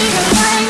Be the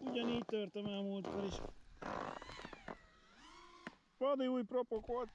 Ugyanígy törtem el múltkor is. Vadi új propok voltak.